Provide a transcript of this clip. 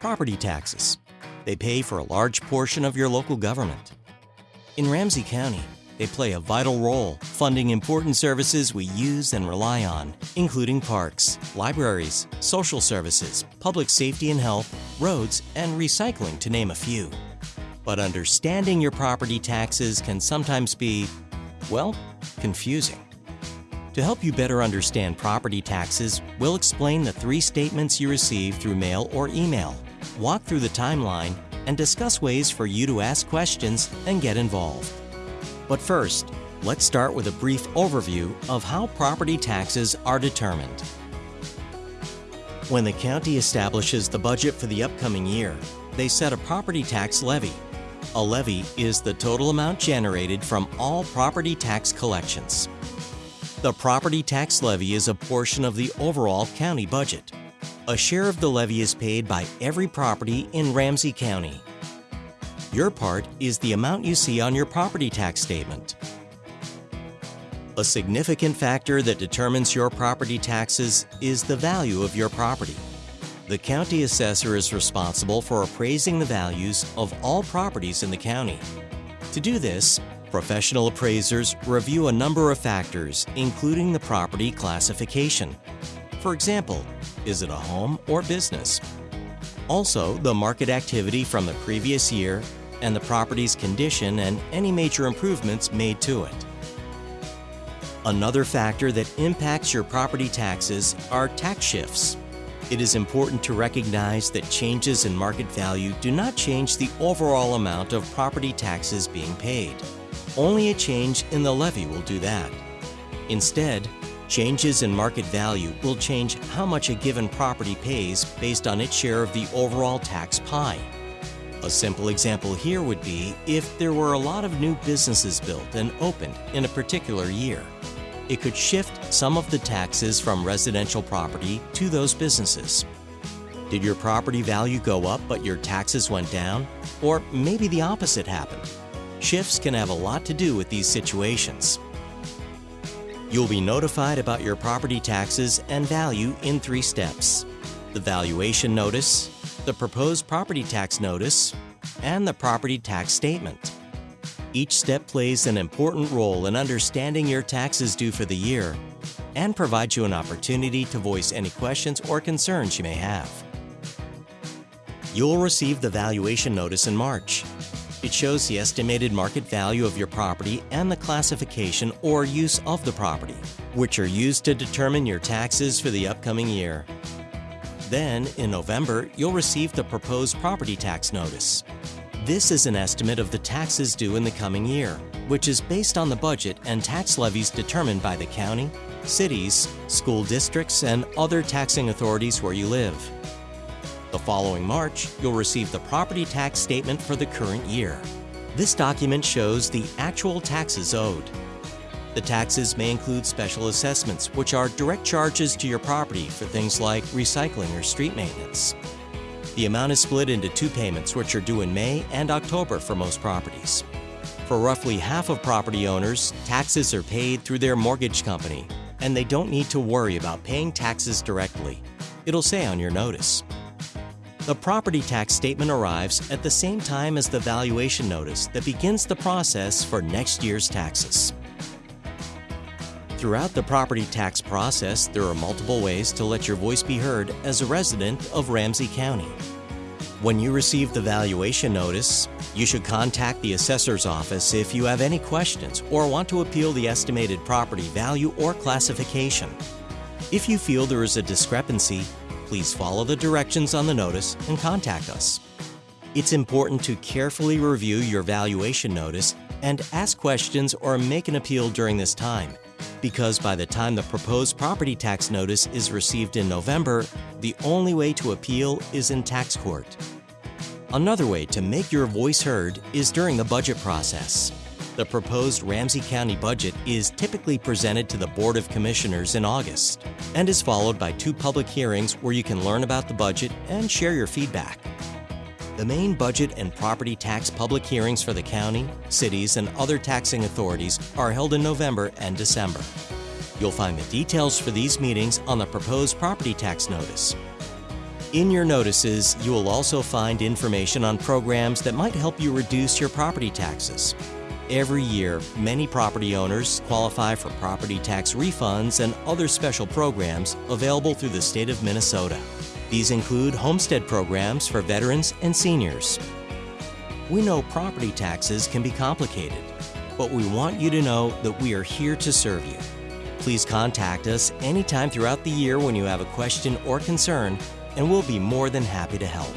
property taxes. They pay for a large portion of your local government. In Ramsey County, they play a vital role funding important services we use and rely on, including parks, libraries, social services, public safety and health, roads, and recycling, to name a few. But understanding your property taxes can sometimes be, well, confusing. To help you better understand property taxes, we'll explain the three statements you receive through mail or email, walk through the timeline, and discuss ways for you to ask questions and get involved. But first, let's start with a brief overview of how property taxes are determined. When the county establishes the budget for the upcoming year, they set a property tax levy. A levy is the total amount generated from all property tax collections. The property tax levy is a portion of the overall county budget. A share of the levy is paid by every property in Ramsey County. Your part is the amount you see on your property tax statement. A significant factor that determines your property taxes is the value of your property. The county assessor is responsible for appraising the values of all properties in the county. To do this, professional appraisers review a number of factors, including the property classification. For example, is it a home or business? Also, the market activity from the previous year and the property's condition and any major improvements made to it. Another factor that impacts your property taxes are tax shifts. It is important to recognize that changes in market value do not change the overall amount of property taxes being paid. Only a change in the levy will do that. Instead, changes in market value will change how much a given property pays based on its share of the overall tax pie. A simple example here would be if there were a lot of new businesses built and opened in a particular year. It could shift some of the taxes from residential property to those businesses. Did your property value go up but your taxes went down? Or maybe the opposite happened. Shifts can have a lot to do with these situations. You'll be notified about your property taxes and value in three steps. The valuation notice, the proposed property tax notice, and the property tax statement. Each step plays an important role in understanding your taxes due for the year and provides you an opportunity to voice any questions or concerns you may have. You'll receive the valuation notice in March. It shows the estimated market value of your property and the classification or use of the property, which are used to determine your taxes for the upcoming year. Then, in November, you'll receive the proposed property tax notice. This is an estimate of the taxes due in the coming year, which is based on the budget and tax levies determined by the county, cities, school districts, and other taxing authorities where you live. The following March, you'll receive the property tax statement for the current year. This document shows the actual taxes owed. The taxes may include special assessments, which are direct charges to your property for things like recycling or street maintenance. The amount is split into two payments, which are due in May and October for most properties. For roughly half of property owners, taxes are paid through their mortgage company, and they don't need to worry about paying taxes directly. It'll say on your notice. The property tax statement arrives at the same time as the valuation notice that begins the process for next year's taxes. Throughout the property tax process, there are multiple ways to let your voice be heard as a resident of Ramsey County. When you receive the valuation notice, you should contact the assessor's office if you have any questions or want to appeal the estimated property value or classification. If you feel there is a discrepancy, please follow the directions on the notice and contact us. It's important to carefully review your valuation notice and ask questions or make an appeal during this time because by the time the proposed property tax notice is received in November, the only way to appeal is in tax court. Another way to make your voice heard is during the budget process. The proposed Ramsey County budget is typically presented to the Board of Commissioners in August and is followed by two public hearings where you can learn about the budget and share your feedback. The main budget and property tax public hearings for the county, cities, and other taxing authorities are held in November and December. You'll find the details for these meetings on the proposed property tax notice. In your notices, you will also find information on programs that might help you reduce your property taxes. Every year, many property owners qualify for property tax refunds and other special programs available through the state of Minnesota. These include homestead programs for veterans and seniors. We know property taxes can be complicated, but we want you to know that we are here to serve you. Please contact us anytime throughout the year when you have a question or concern, and we'll be more than happy to help.